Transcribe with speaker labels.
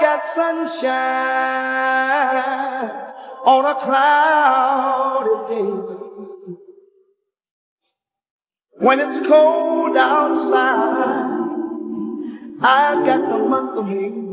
Speaker 1: got sunshine on a cloudy day. When it's cold outside, I've got the month of May.